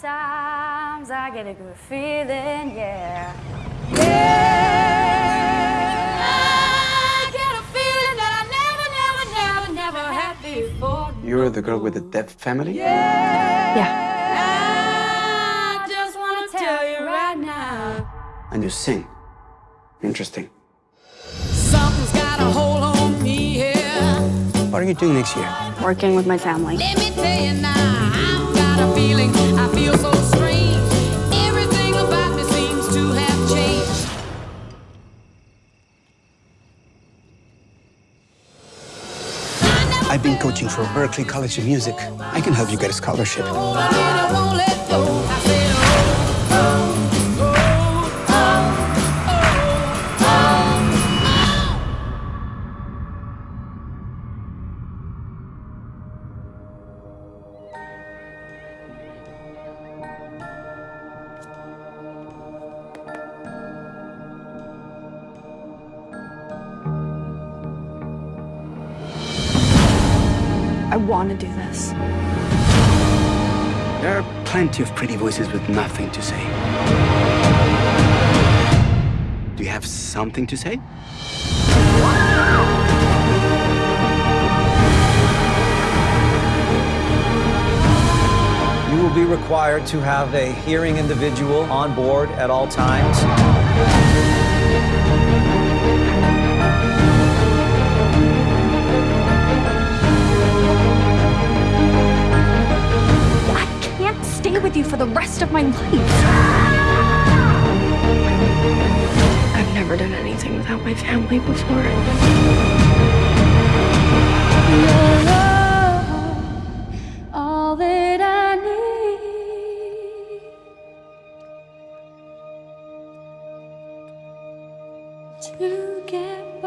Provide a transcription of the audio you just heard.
Sometimes I get a good feeling, yeah. Yeah. I get a feeling that I never, never, never, never had before. You're the girl with the deaf family? Yeah. I just want to tell you right now. And you sing. Interesting. Something's got a hold on me here. What are you doing next year? Working with my family. Let me tell you now, I've been coaching for Berklee College of Music. I can help you get a scholarship. Want to do this. There are plenty of pretty voices with nothing to say. Do you have something to say? You will be required to have a hearing individual on board at all times. For the rest of my life. I've never done anything without my family before. all that I need to get